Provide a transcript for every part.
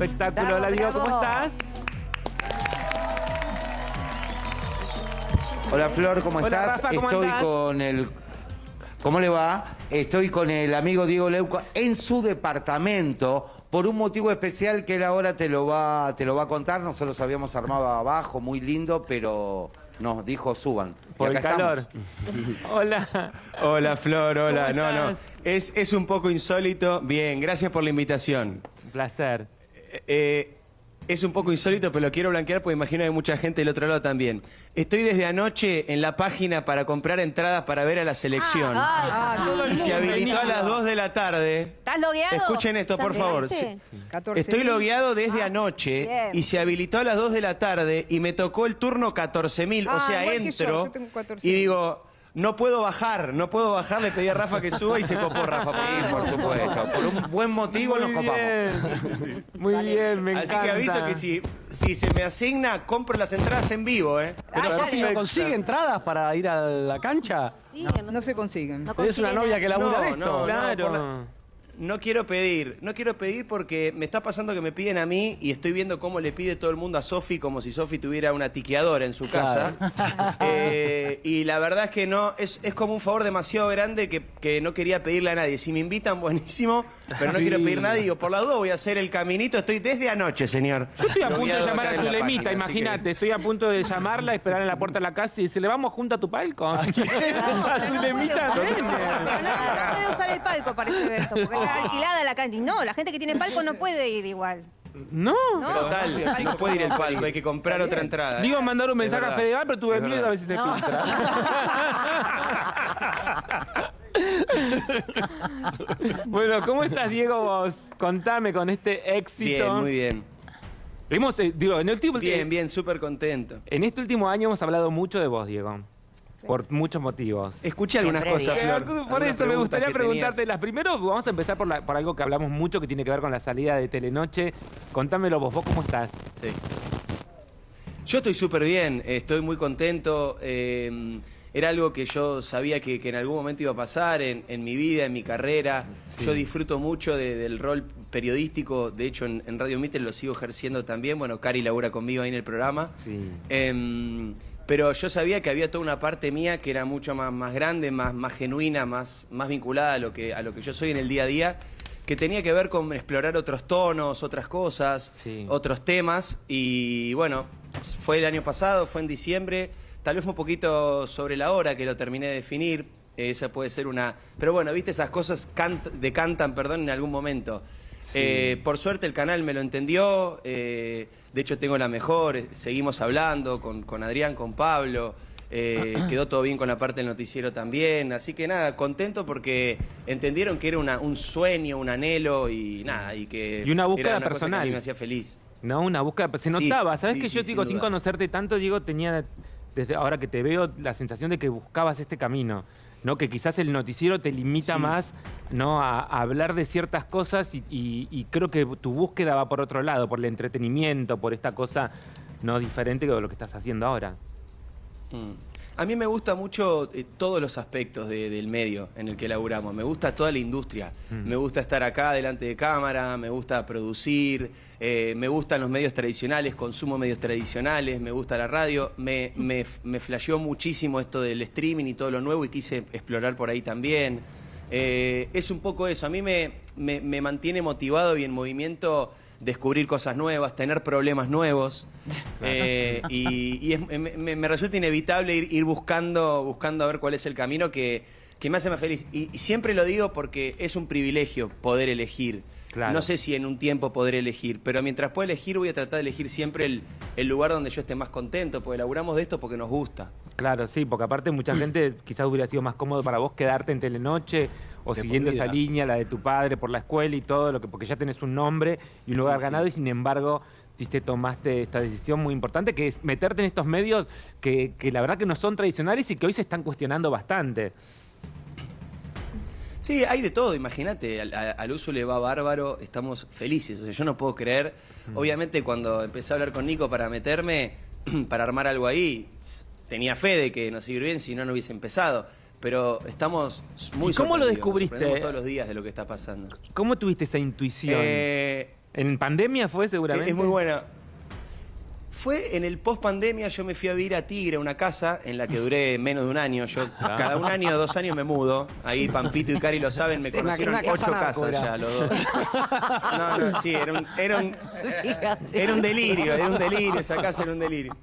Espectáculo. Hola, Diego, ¿cómo estás? Hola Flor, ¿cómo Hola, estás? Rafa, ¿cómo Estoy andás? con el. ¿Cómo le va? Estoy con el amigo Diego Leuco en su departamento por un motivo especial que él ahora te lo va, te lo va a contar. Nosotros habíamos armado abajo, muy lindo, pero nos dijo suban. Por el calor. Hola. Hola Flor, hola. ¿Cómo No, no. Es, es un poco insólito. Bien, gracias por la invitación. Un placer. Eh, es un poco insólito, pero lo quiero blanquear porque imagino que hay mucha gente del otro lado también. Estoy desde anoche en la página para comprar entradas para ver a la selección. Ah, el y se habilitó a las 2 de la tarde. ¿Estás logueado? Escuchen esto, por favor. llegaste? Sí. 14 Estoy logueado desde Ah, anoche bien. y se habilitó a las 2 de la tarde y me tocó el turno 14.000. Ah, o sea, yo, entro yo tengo 14.000. y digo, no puedo bajar, no puedo bajar. Le pedí a Rafa que suba y se copó Rafa. por Sí, por supuesto. Por un buen motivo nos Muy copamos. bien. Muy bien, me Así encanta. que aviso que si, si se me asigna, compro las entradas en vivo, ¿eh? Pero Ah, Sofi, ¿no consigue entradas para ir a la cancha? Sí, no, No se consiguen. no Es una novia que labura No, de esto. no, Claro. No quiero pedir, no quiero pedir porque me está pasando que me piden a mí y estoy viendo cómo le pide todo el mundo a Sofi como si Sofi tuviera una tiqueadora en su casa. Eh, y la verdad es que no, es, es como un favor demasiado grande que, que no quería pedirle a nadie. Si me invitan, buenísimo, pero no Sí. quiero pedir nada y digo, por la duda voy a hacer el caminito. Estoy desde anoche, señor. Yo estoy a punto de llamar a Zulemita, que- imagínate. Estoy a punto de llamarla, esperar en la puerta de la casa y decirle, vamos junto a tu palco. a Zulemita, No, ven. no puede usar el palco para ese evento, porque está alquilada la. Y No, la gente que tiene palco no puede ir igual. No. No. Total, no puede ir el palco, hay que comprar otra entrada. Digo mandar un mensaje a. Fedeval, pero tuve miedo a si se filtra. bueno, ¿cómo estás, Diego, vos? Contame con este éxito. Bien, muy bien. Hemos, eh, digo, en el último, Bien, bien, súper contento. En este último año hemos hablado mucho de vos, Diego. Por muchos motivos. Escuché algunas Siempre cosas, Flor. Por eso me gustaría preguntarte las primero, vamos a empezar por, la- por algo que hablamos mucho que tiene que ver con la salida de Telenoche. Contámelo vos, ¿vos cómo estás? Sí. Yo estoy súper bien, estoy muy contento. eh, era algo que yo sabía que, que en algún momento iba a pasar en, en mi vida, en mi carrera. Yo disfruto mucho de- del rol periodístico. De hecho, en, en Radio Mitre lo sigo ejerciendo también. Bueno, Cari labura conmigo ahí en el programa. Sí. Em, pero yo sabía que había toda una parte mía que era mucho más, más grande, más, más genuina, más, más vinculada a lo, que, a lo que yo soy en el día a día, que tenía que ver con explorar otros tonos, otras cosas, Sí. otros temas. Y bueno, fue el año pasado, fue en diciembre, tal vez fue un poquito sobre la hora que lo terminé de definir. Esa puede ser una... Pero bueno, viste, esas cosas cant- decantan, perdón, en algún momento. Eh, por suerte el canal me lo entendió, eh, de hecho tengo la mejor, eh, seguimos hablando con, con Adrián, con Pablo, eh, quedó todo bien con la parte del noticiero también, así que nada, contento porque entendieron que era una- un sueño, un anhelo y nada, y que Y una búsqueda era cosa que a personal. mí me hacía feliz. No, una búsqueda, se Sí, notaba. ¿Sabes sí, que sí, yo, sin digo, sin duda. conocerte tanto, Diego, tenía, desde ahora que te veo, la sensación de que buscabas este camino? ¿No? Que quizás el noticiero te limita Sí. más ¿no? a, a hablar de ciertas cosas y, y- y creo que tu búsqueda va por otro lado, por el entretenimiento, por esta cosa no diferente de lo que estás haciendo ahora. Mm. A mí me gusta mucho eh, todos los aspectos de- del medio en el que laburamos. Me gusta toda la industria. Me gusta estar acá delante de cámara, me gusta producir, eh, me gustan los medios tradicionales, consumo medios tradicionales, me gusta la radio. Me, me, me flasheó muchísimo esto del streaming y todo lo nuevo y quise explorar por ahí también. Eh, es un poco eso. A mí me, me- me mantiene motivado y en movimiento descubrir cosas nuevas, tener problemas nuevos. Eh, y y es- me, me- resulta inevitable ir, ir buscando, buscando a ver cuál es el camino que, que me hace más feliz. Y, y siempre lo digo porque es un privilegio poder elegir. Claro. No sé si en un tiempo podré elegir, pero mientras pueda elegir voy a tratar de elegir siempre el, el lugar donde yo esté más contento, porque laburamos de esto porque nos gusta. Claro, sí, porque aparte mucha gente quizás hubiera sido más cómodo para vos quedarte en Telenoche o De siguiendo esa línea, la de tu padre por la escuela y todo, lo que porque ya tenés un nombre y un lugar Sí, sí. ganado y sin embargo viste, tomaste esta decisión muy importante que es meterte en estos medios que, que la verdad que no son tradicionales y que hoy se están cuestionando bastante. Sí, hay de todo, imagínate, al, uso le va bárbaro, estamos felices, o sea, yo no puedo creer, obviamente cuando empecé a hablar con Nico para meterme, para armar algo ahí, tenía fe de que nos iba bien, si no, no hubiese empezado, pero estamos muy ¿Y cómo lo nos descubriste? todos los días de lo que está pasando. ¿Cómo tuviste esa intuición? Eh, ¿En pandemia fue seguramente? Es muy buena. Fue en el post pandemia, yo me fui a vivir a Tigre, una casa en la que duré menos de un año. Yo cada un año o dos años me mudo. Ahí Pampito y Cari lo saben, me una- conocieron una ocho casas era. ya los dos. No, no, sí, era un, era un, era un delirio, era un delirio, esa casa era un delirio.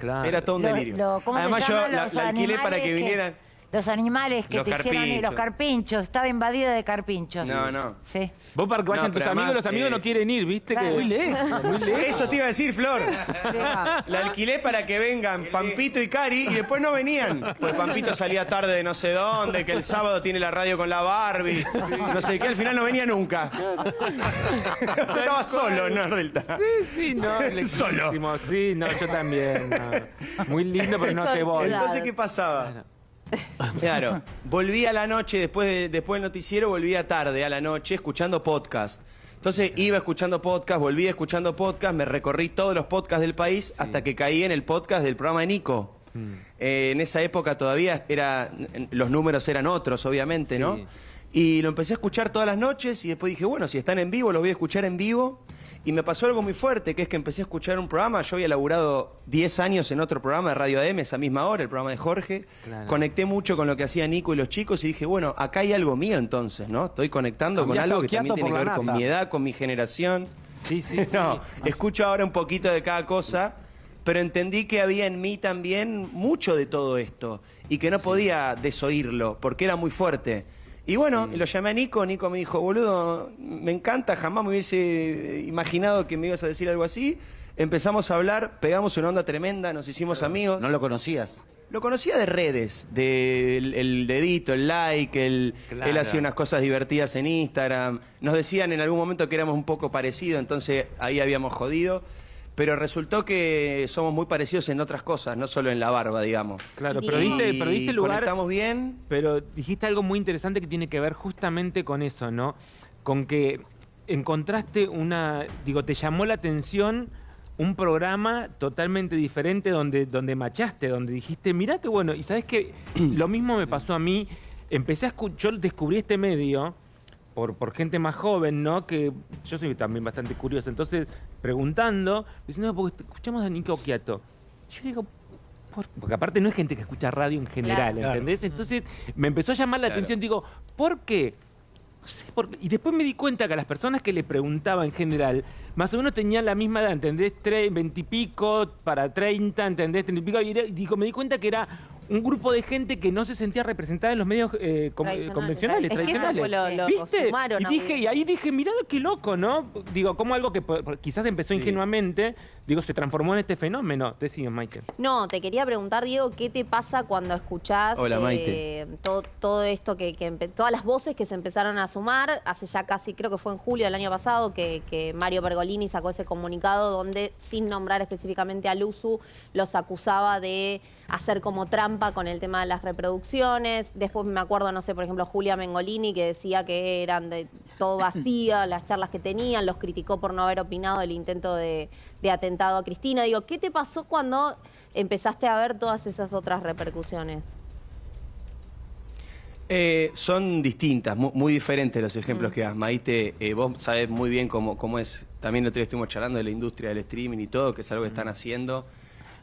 Claro. Era todo un delirio. lo- ¿cómo se Además yo la, la alquilé para que- vinieran. Los animales que Los te hicieron y los carpinchos. Estaba invadida de carpinchos. No, no. Sí. Vos para que vayan No, tus amigos, los amigos eh, no quieren ir, ¿viste? Claro. Que... Muy lejos. Muy lejos. Eso te iba a decir, Flor. La alquilé para que vengan Pampito y Cari y después no venían. Pues Pampito salía tarde de no sé dónde, que el sábado tiene la radio con la Barbie, no sé qué, al final no venía nunca. Estaba solo en Nordelta. Sí, sí, no. lejísimo. Sí, no, yo también. no. Muy lindo, pero no te voy. Entonces, ¿qué pasaba? Claro, volví a la noche, después, de- después del noticiero, volvía tarde a la noche escuchando podcast. Entonces iba escuchando podcast, volvía escuchando podcast, me recorrí todos los podcasts del país hasta que caí en el podcast del programa de Nico. Eh, en esa época todavía era, los números eran otros, obviamente, Sí. ¿no? Y lo empecé a escuchar todas las noches y después dije, bueno, si están en vivo, los voy a escuchar en vivo. Y me pasó algo muy fuerte, que es que empecé a escuchar un programa. Yo había laburado 10 años en otro programa de Radio AM, esa misma hora, el programa de Jorge. Claro. Conecté mucho con lo que hacía Nico y los chicos y dije, bueno, acá hay algo mío entonces, ¿no? Estoy conectando con algo que también tiene que ver con mi edad, con mi generación. Sí, sí, sí. No, escucho ahora un poquito de cada cosa, pero entendí que había en mí también mucho de todo esto y que no podía desoírlo porque era muy fuerte. Y bueno, lo llamé a Nico, Nico me dijo, boludo, me encanta, jamás me hubiese imaginado que me ibas a decir algo así. Empezamos a hablar, pegamos una onda tremenda, nos hicimos amigos. ¿No lo conocías? Lo conocía de redes, del el dedito, el like, el, Claro. él hacía unas cosas divertidas en Instagram. Nos decían en algún momento que éramos un poco parecidos, entonces ahí habíamos jodido. Pero resultó que somos muy parecidos en otras cosas, no solo en la barba, digamos. Claro, pero diste, pero diste lugar. Conectamos bien. Pero dijiste algo muy interesante que tiene que ver justamente con eso, ¿no? Con que encontraste una, digo, te llamó la atención un programa totalmente diferente donde, donde machaste, donde dijiste, mirá qué bueno, y sabes que lo mismo me pasó a mí, empecé a escuchar, yo descubrí este medio por, por gente más joven, ¿no? Que yo soy también bastante curioso, entonces preguntando, diciendo, porque escuchamos a Nico Quiato. Yo digo, por- porque aparte no es gente que escucha radio en general, Claro. ¿entendés? Entonces me empezó a llamar la atención, digo, ¿por qué? No sé por qué. Y después me di cuenta que a las personas que le preguntaba en general, más o menos tenían la misma edad, ¿entendés? Tre- 20 y pico para 30, ¿entendés? 30 y pico. Y era- y digo, me di cuenta que era un grupo de gente que no se sentía representada en los medios eh, com- eh, Tradicionales. convencionales, Es que eso tradicionales. fue lo- lo que ¿Viste? sumaron y dije, y ahí dije, mirá qué loco, ¿no? Digo, como algo que quizás empezó ingenuamente, digo, se transformó en este fenómeno. Decime, Michael. No, te quería preguntar, Diego, ¿qué te pasa cuando escuchás Hola, eh, Maite. todo, todo esto, que, que todas las voces que se empezaron a sumar? Hace ya casi, creo que fue en julio del año pasado, que, que Mario Pergolini sacó ese comunicado donde, sin nombrar específicamente a Luzu, los acusaba de hacer como trampa con el tema de las reproducciones. Después me acuerdo, no sé, por ejemplo, Julia Mengolini, que decía que eran de todo vacía las charlas que tenían, los criticó por no haber opinado del intento de, de atentado a Cristina. Digo, ¿qué te pasó cuando empezaste a ver todas esas otras repercusiones? Eh, son distintas, mu- muy, diferentes los ejemplos que das, Maite. Eh, vos sabés muy bien cómo, cómo es. También el otro día estuvimos charlando de la industria del streaming y todo, que es algo que están haciendo.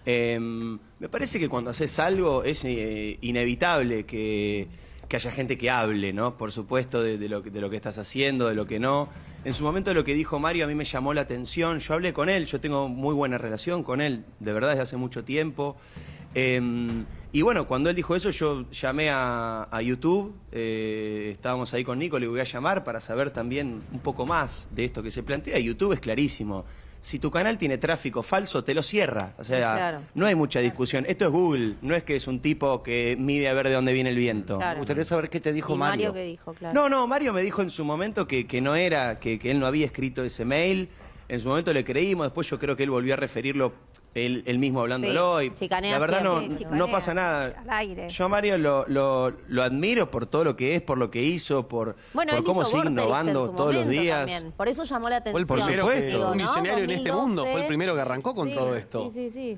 Eh, me parece que cuando haces algo es eh, inevitable que, que haya gente que hable, ¿no? Por supuesto, de, lo, de lo que estás haciendo, de lo que no. En su momento lo que dijo Mario a mí me llamó la atención. Yo hablé con él, yo tengo muy buena relación con él, de verdad, desde hace mucho tiempo. Eh, y bueno, cuando él dijo eso, yo llamé a, a YouTube, eh, estábamos ahí con Nico, le voy a llamar para saber también un poco más de esto que se plantea. YouTube es clarísimo. Si tu canal tiene tráfico falso, te lo cierra. O sea, Claro. no hay mucha discusión. Esto es Google, no es que es un tipo que mide a ver de dónde viene el viento. Claro. Me gustaría saber qué te dijo ¿Y Mario. Mario qué dijo? Claro. No, no, Mario me dijo en su momento que, que no era, que, que él no había escrito ese mail. En su momento le creímos, después yo creo que él volvió a referirlo él, él mismo hablándolo. Sí, y chicanea la verdad no, siempre. Chicanea no pasa nada. al aire. Yo a Mario lo, lo- lo admiro por todo lo que es, por lo que hizo, por, Bueno, por cómo hizo sigue innovando su todos los momento días. también. Por eso llamó la Fue atención. el primero supuesto. que, Digo, un en este mundo, 2012. fue el primero que arrancó con Sí, todo esto. Sí, sí,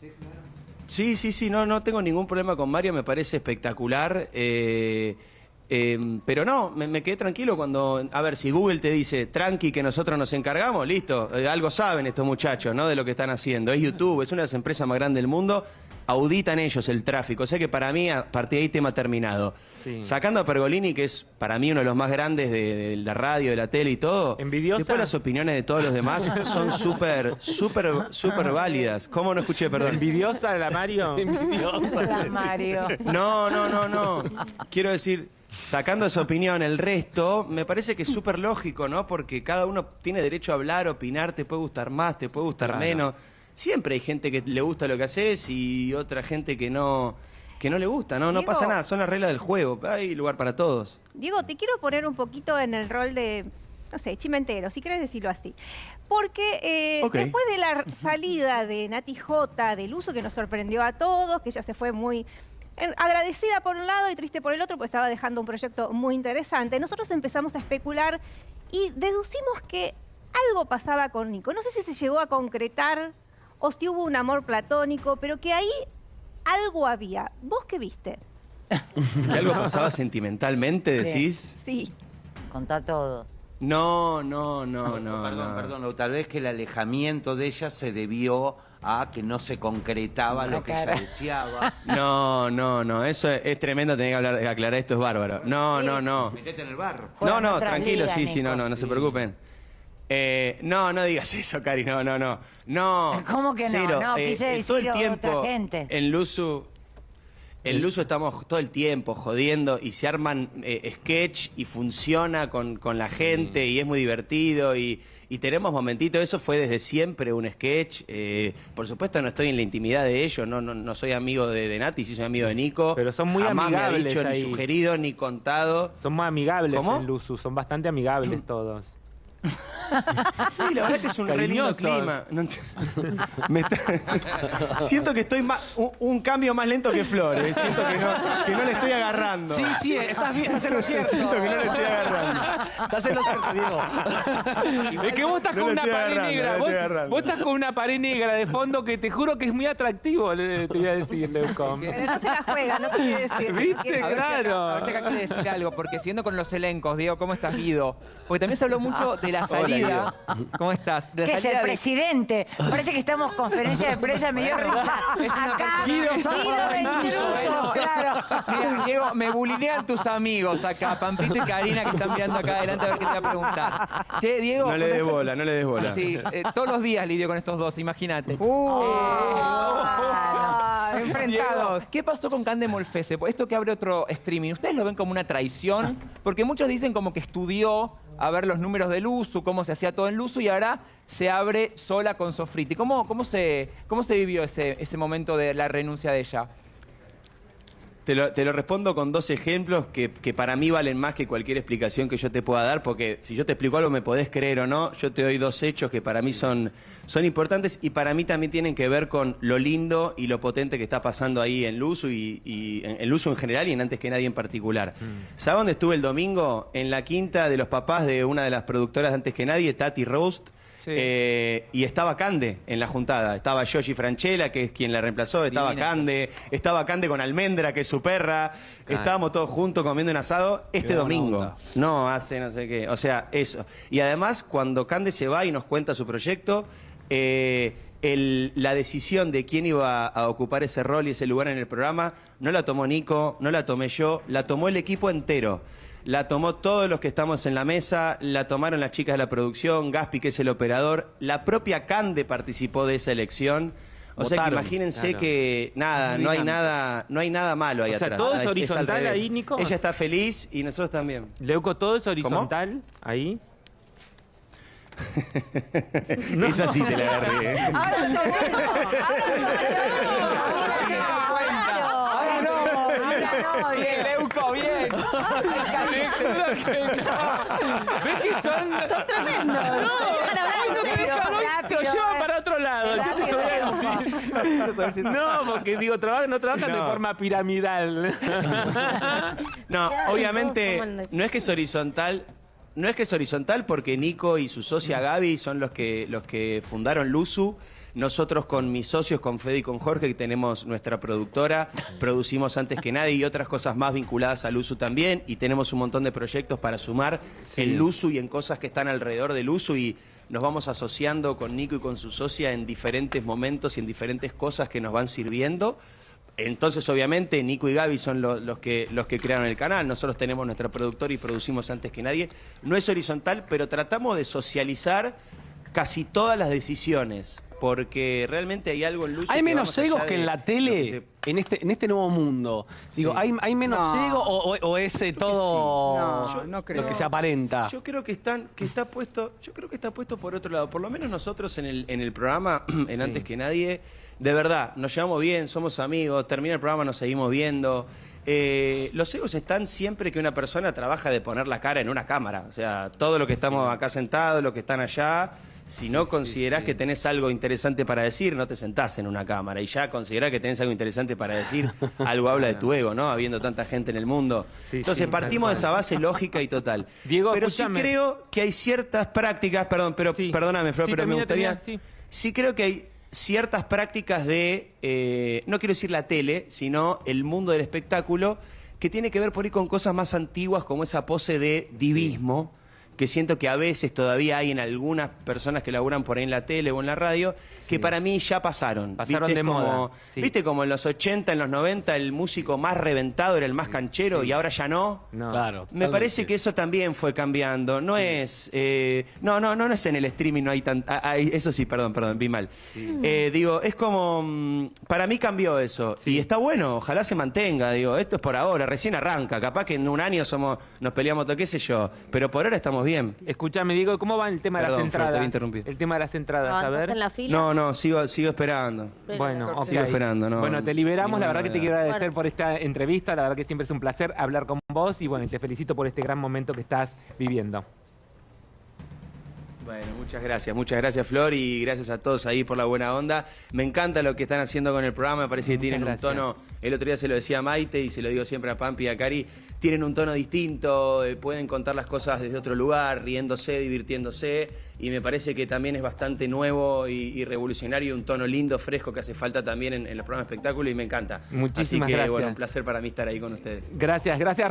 sí. Sí, sí, sí, no, no tengo ningún problema con Mario, me parece espectacular. eh, Eh, pero no, me, me quedé tranquilo cuando, a ver, si Google te dice, tranqui, que nosotros nos encargamos, listo, eh, algo saben estos muchachos, ¿no? De lo que están haciendo. Es YouTube, es una de las empresas más grandes del mundo, auditan ellos el tráfico. O sea que para mí, a partir de ahí, tema terminado. Sí. Sacando a Pergolini, que es para mí uno de los más grandes de, de la radio, de la tele y todo. ¿Envidiosa? Después las opiniones de todos los demás son súper, súper, súper válidas. ¿Cómo no escuché, perdón? ¿Envidiosa la Mario? La Mario. No, no, no, no. Quiero decir, sacando esa opinión, el resto me parece que es súper lógico, ¿no? Porque cada uno tiene derecho a hablar, opinar, te puede gustar más, te puede gustar Claro. menos. Siempre hay gente que le gusta lo que haces y otra gente que no que no le gusta, ¿no? No pasa nada, son las reglas del juego. Hay lugar para todos. Diego, te quiero poner un poquito en el rol de, no sé, chimentero, si querés decirlo así. Porque eh, después de la salida de Nati J del uso que nos sorprendió a todos, que ella se fue muy agradecida por un lado y triste por el otro, porque estaba dejando un proyecto muy interesante, nosotros empezamos a especular y deducimos que algo pasaba con Nico. No sé si se llegó a concretar o si hubo un amor platónico, pero que ahí algo había. ¿Vos qué viste? ¿Que algo pasaba sentimentalmente, decís? Sí. Contá todo. No, no, no, no. perdón, no. perdón, o tal vez que el alejamiento de ella se debió a que no se concretaba lo que cara. ella deseaba. No, no, no. Eso es, es tremendo tener que hablar, aclarar esto, es bárbaro. No, no, no. Metete en el bar. No, Juegan no, otras tranquilo, ligas, sí, sí, no, Nico. no, no se preocupen. Eh, no, no digas eso, Cari, no, no, no. No. ¿Cómo que no? cero. No, Eh, quise eh, todo el decir tiempo otra gente. En Luzu, en Luzu estamos todo el tiempo jodiendo y se arman eh, sketch y funciona con, con la gente y es muy divertido y, y tenemos momentitos. Eso fue desde siempre un sketch. eh, por supuesto no estoy en la intimidad de ellos, no, no, no soy amigo de, de Nati, sí soy amigo de Nico. Pero son muy Jamás me ha amigables dicho, ahí. ni sugerido, ni contado. Son más amigables ¿Cómo? en Luzu, son bastante amigables todos. Sí, la verdad que es un re lindo clima. No ent- Me está- Siento que estoy más, un, un cambio más lento que Flor. eh. Siento que no, que no le estoy agarrando. Sí, sí, estás bien, estás en lo cierto. Siento que no le estoy agarrando. Estás en lo cierto, Diego. Es que vos estás No con una pared agarrando, negra. Vos, estás con una pared negra de fondo que te juro que es muy atractivo, le- te voy a decir, Leucom. Pero no se la juega, no quiere decir. ¿Viste? A ver si acá- Claro. A ver si acá quiere decir algo, porque siguiendo con los elencos, Diego, ¿cómo estás, Guido? Porque también se habló mucho de la salida. ¿Cómo estás? De la ¿Qué es el de- presidente? Parece que estamos en conferencia de prensa, me dio risa. Acá, Guido intruso, claro. Mira, Diego, me bulinean tus amigos acá, Pampito y Karina, que están mirando acá adelante a ver qué te voy a preguntar. Che, Diego. No le des bola, no le des bola. Sí, eh, todos los días lidio con estos dos, imagínate. Ah, Eh, enfrentados. ¿Qué pasó con Cande Molfese? Esto que abre otro streaming, ¿ustedes lo ven como una traición? Porque muchos dicen como que estudió a ver los números del uso, cómo se hacía todo en uso y ahora se abre sola con Sofriti. ¿Cómo, cómo, se, cómo se vivió ese, ese momento de la renuncia de ella? Te lo, te lo respondo con dos ejemplos que, que para mí valen más que cualquier explicación que yo te pueda dar, porque si yo te explico algo me podés creer o no, yo te doy dos hechos que para mí son, son importantes y para mí también tienen que ver con lo lindo y lo potente que está pasando ahí en Luzu y, y en, en Luzu en general y en Antes que Nadie en particular. ¿Sabes dónde estuve el domingo? En la quinta de los papás de una de las productoras de Antes que Nadie, Tati Roast. Sí. Eh, y estaba Cande en la juntada. Estaba Yoshi Franchella, que es quien la reemplazó. Estaba Divina. Cande. Estaba Cande con Almendra, que es su perra. Estábamos todos juntos comiendo un asado este Qué domingo. No, hace no sé qué. O sea, eso. Y además, cuando Cande se va y nos cuenta su proyecto, eh, el- la decisión de quién iba a ocupar ese rol y ese lugar en el programa no la tomó Nico, no la tomé yo, la tomó el equipo entero. La tomó todos los que estamos en la mesa, la tomaron las chicas de la producción, Gaspi, que es el operador, la propia Cande participó de esa elección. O sea que imagínense claro. que nada, no hay nada, no hay nada malo ahí O sea, atrás. todo es al horizontal revés. ahí, Nico. Ella está feliz y nosotros también. Leuco, todo es horizontal ahí. Esa sí te la agarré. ¿eh? Ahora Bien. Leuco, bien. ¿Ves que son...? Son tremendos. No, llevan eh. para otro lado. Yo te voy a decir. No, porque digo, traba- no trabajan de No. forma piramidal. No, obviamente no es que es horizontal. No es que es horizontal porque Nico y su socia Gaby son los que, los que fundaron Luzu. Nosotros con mis socios, con Fede y con Jorge, que tenemos nuestra productora, producimos antes que nadie y otras cosas más vinculadas al uso también. Y tenemos un montón de proyectos para sumar en Luzu y en cosas que están alrededor del uso y nos vamos asociando con Nico y con su socia en diferentes momentos y en diferentes cosas que nos van sirviendo. Entonces, obviamente, Nico y Gaby son lo- los, que, los que crearon el canal. Nosotros tenemos nuestra productora y producimos antes que nadie. No es horizontal, pero tratamos de socializar casi todas las decisiones. Porque realmente hay algo en Luzu Hay menos egos que en la lo tele se- en este, en este nuevo mundo. Digo, ¿hay, hay menos No. ego o, o- o es eh, todo No, Yo- no creo. lo que se aparenta? Yo creo que están, que está puesto, yo creo que está puesto por otro lado. Por lo menos nosotros en el, en el programa, en antes que nadie, de verdad, nos llevamos bien, somos amigos, termina el programa, nos seguimos viendo. Eh, los egos están siempre que una persona trabaja de poner la cara en una cámara. O sea, todo lo que estamos acá sentados, los que están allá. Si no considerás que tenés algo interesante para decir, no te sentás en una cámara. Y ya considerás que tenés algo interesante para decir, algo habla de tu ego, ¿no? Habiendo tanta gente en el mundo. Sí, Entonces partimos de esa base lógica y total. Diego, pero escúchame. sí creo que hay ciertas prácticas, perdón, pero perdóname, Flor, pero me gustaría. sí. creo que hay ciertas prácticas de, eh, no quiero decir la tele, sino el mundo del espectáculo, que tiene que ver por ahí con cosas más antiguas, como esa pose de divismo. Que siento que a veces todavía hay en algunas personas que laburan por ahí en la tele o en la radio, que para mí ya pasaron. Pasaron ¿Viste? de como- moda, sí. ¿Viste como en los 80, en los 90, el músico más reventado era el más canchero y ahora ya no? No. Claro. Me parece que eso también fue cambiando. No es. eh, no, no, no, no es en el streaming, no hay tan. ah, ah, eso sí, perdón, perdón, vi mal. Eh, digo, es como. mm, Para mí cambió eso. Y está bueno, ojalá se mantenga. Digo, esto es por ahora, recién arranca. Capaz que en un año somos nos peleamos, todo, qué sé yo. Pero por ahora estamos bien. Escúchame, Diego, ¿cómo va el tema de las Flor, te voy a entradas? interrumpir. El tema de las entradas, a ¿Avanzaste ver. en la fila? No, no, sigo, sigo esperando. Bueno, ok. Sigo esperando, no. Bueno, te liberamos. La verdad que te quiero agradecer Bueno. por esta entrevista. La verdad que siempre es un placer hablar con vos y bueno, y te felicito por este gran momento que estás viviendo. Bueno, muchas gracias, muchas gracias Flor y gracias a todos ahí por la buena onda. Me encanta lo que están haciendo con el programa, me parece que Muchas tienen gracias. un tono, el otro día se lo decía a Maite y se lo digo siempre a Pampi y a Cari, tienen un tono distinto, eh, pueden contar las cosas desde otro lugar, riéndose, divirtiéndose y me parece que también es bastante nuevo y, y revolucionario, un tono lindo, fresco que hace falta también en, en los programas de espectáculo y me encanta. Muchísimas Así que, gracias. bueno, un placer para mí estar ahí con ustedes. Gracias, gracias.